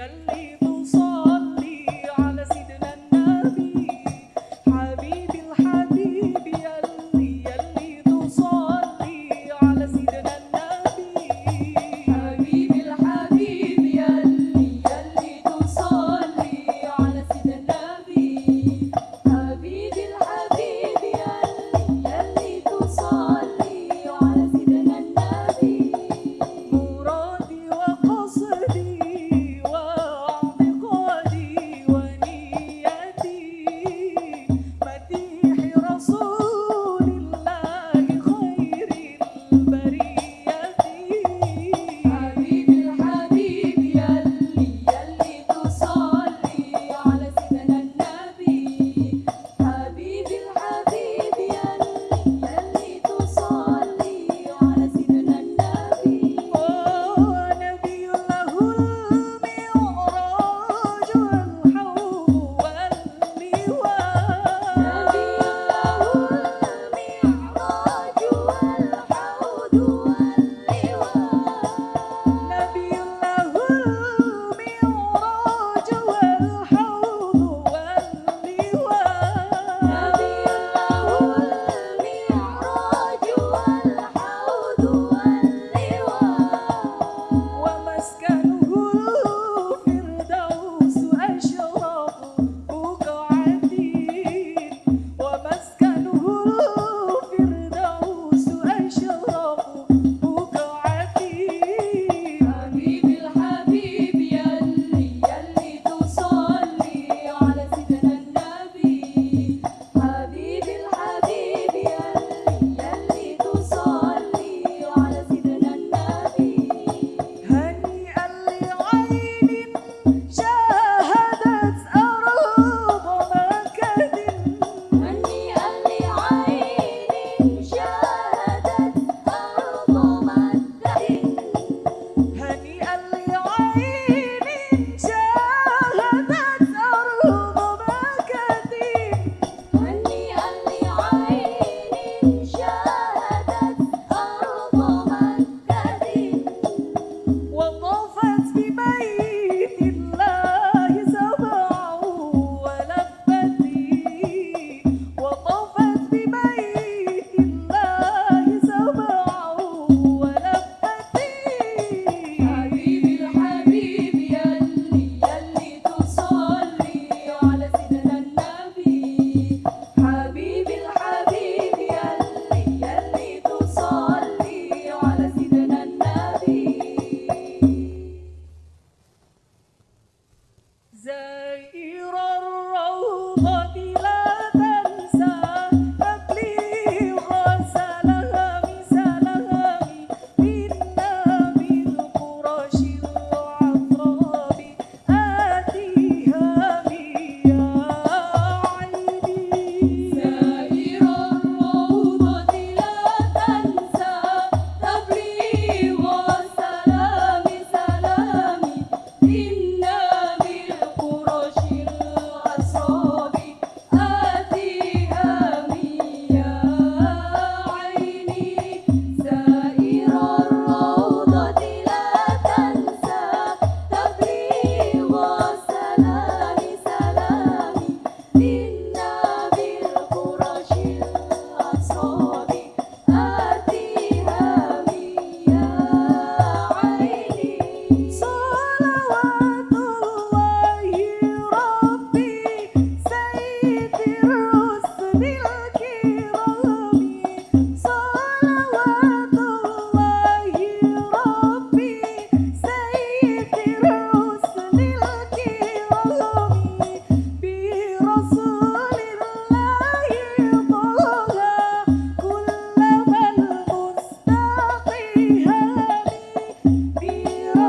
ಎಲ್ಲಿ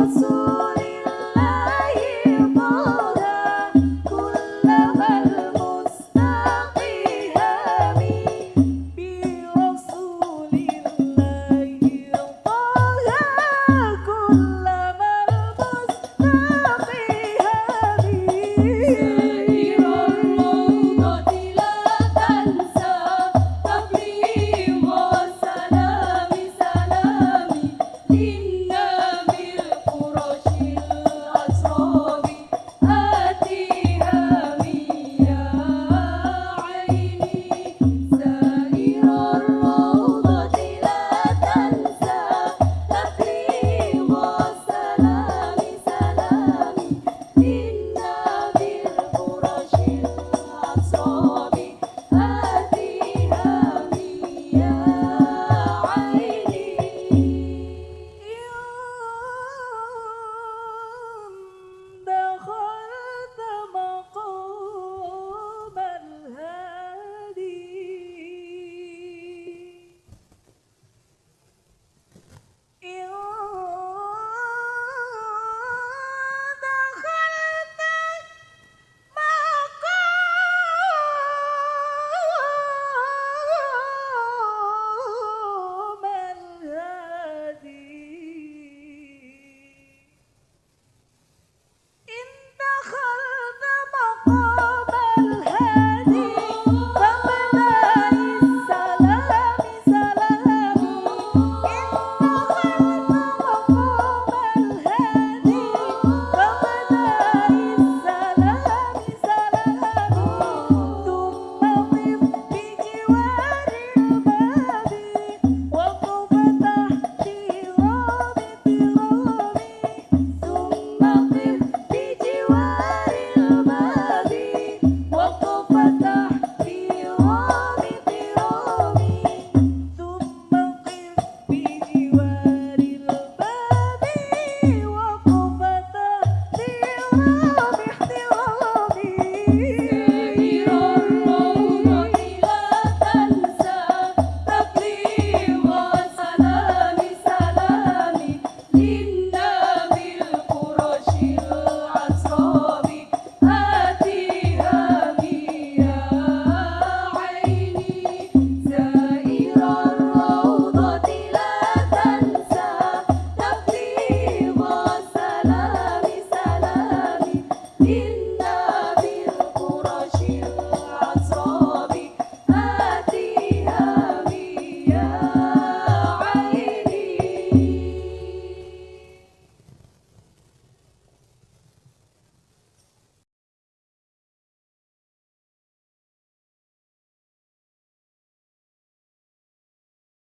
so